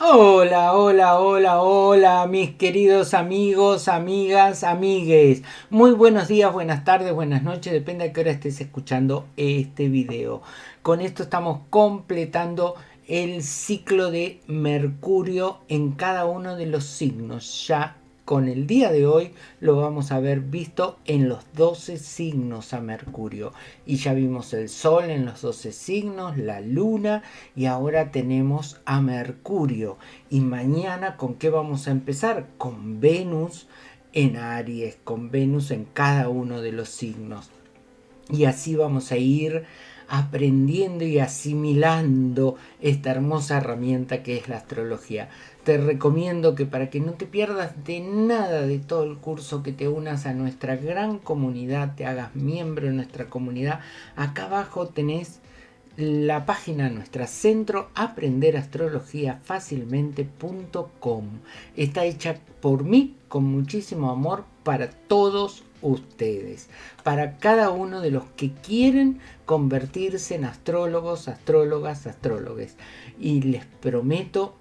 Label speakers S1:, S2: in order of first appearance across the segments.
S1: Hola, hola, hola, mis queridos amigos, amigas, amigues. Muy buenos días, buenas tardes, buenas noches, depende a qué hora estés escuchando este video. Con esto estamos completando el ciclo de Mercurio en cada uno de los signos. Ya con el día de hoy lo vamos a ver visto en los 12 signos a Mercurio. Y ya vimos el Sol en los 12 signos, la Luna y ahora tenemos a Mercurio. Y mañana con qué vamos a empezar? Con Venus en Aries, con Venus en cada uno de los signos. Y así vamos a ir aprendiendo y asimilando esta hermosa herramienta que es la astrología. Te recomiendo que para que no te pierdas de nada de todo el curso, que te unas a nuestra gran comunidad, te hagas miembro de nuestra comunidad. Acá abajo tenés la página nuestra centro aprenderastrologiafacilmente.com está hecha por mí con muchísimo amor para todos ustedes, para cada uno de los que quieren convertirse en astrólogos, astrólogas, astrólogos. Y les prometo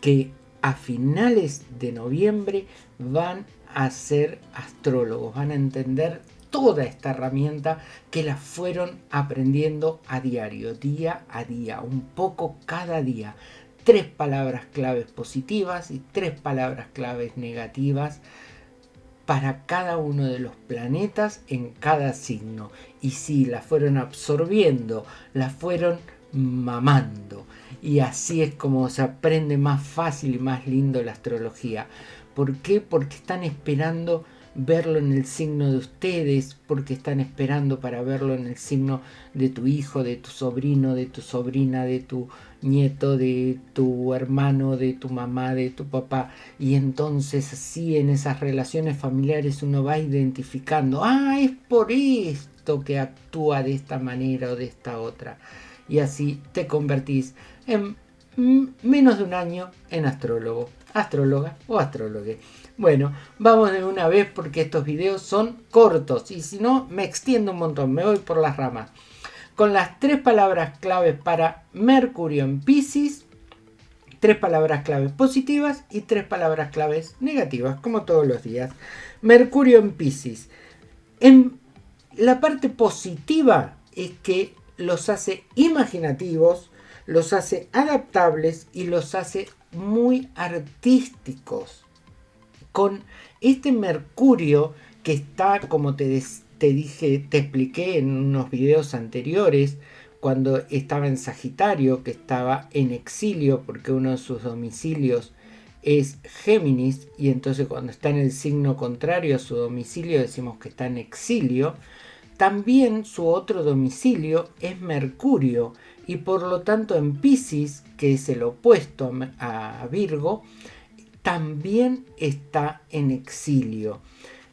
S1: que a finales de noviembre van a ser astrólogos, van a entender toda esta herramienta que la fueron aprendiendo a diario, día a día, un poco cada día. Tres palabras claves positivas y tres palabras claves negativas para cada uno de los planetas en cada signo. Y si la fueron absorbiendo, la fueron mamando. Y así es como se aprende más fácil y más lindo la astrología. ¿Por qué? Porque están esperando verlo en el signo de ustedes, porque están esperando para verlo en el signo de tu hijo, de tu sobrino, de tu sobrina, de tu nieto, de tu hermano, de tu mamá, de tu papá. Y entonces así en esas relaciones familiares uno va identificando, ah, es por esto que actúa de esta manera o de esta otra. Y así te convertís en menos de un año en astrólogo, astróloga o astrólogue. Bueno, vamos de una vez porque estos videos son cortos y si no me extiendo un montón, me voy por las ramas. Con las tres palabras claves para Mercurio en Pisces, tres palabras claves positivas y tres palabras claves negativas, como todos los días. Mercurio en Pisces. En la parte positiva es que los hace imaginativos, los hace adaptables y los hace muy artísticos con este mercurio que está, como te, dije, te expliqué en unos videos anteriores, cuando estaba en Sagitario, que estaba en exilio porque uno de sus domicilios es Géminis y entonces cuando está en el signo contrario a su domicilio decimos que está en exilio. También su otro domicilio es Mercurio y por lo tanto en Pisces, que es el opuesto a Virgo, también está en exilio.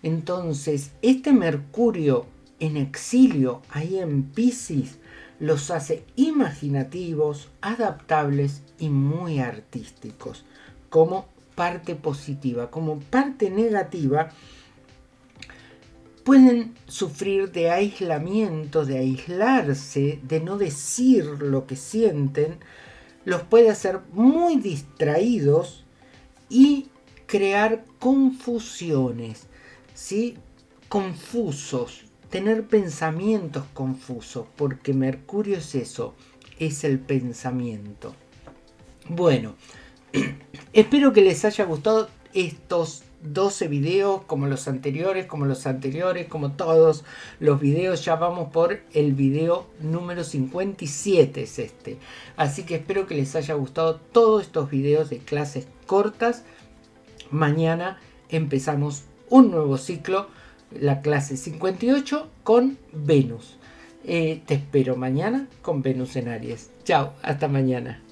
S1: Entonces, este Mercurio en exilio, ahí en Pisces, los hace imaginativos, adaptables y muy artísticos, como parte positiva. Como parte negativa, pueden sufrir de aislamiento, de aislarse, de no decir lo que sienten, los puede hacer muy distraídos y crear confusiones, ¿sí? confusos, tener pensamientos confusos, porque Mercurio es eso, es el pensamiento. Bueno, espero que les haya gustado estos 12 videos como los anteriores, como los anteriores, como todos los videos. Ya vamos por el video número 57 es este. Así que espero que les haya gustado todos estos videos de clases cortas. Mañana empezamos un nuevo ciclo, la clase 58 con Venus. Eh, te espero mañana con Venus en Aries. Chao, hasta mañana.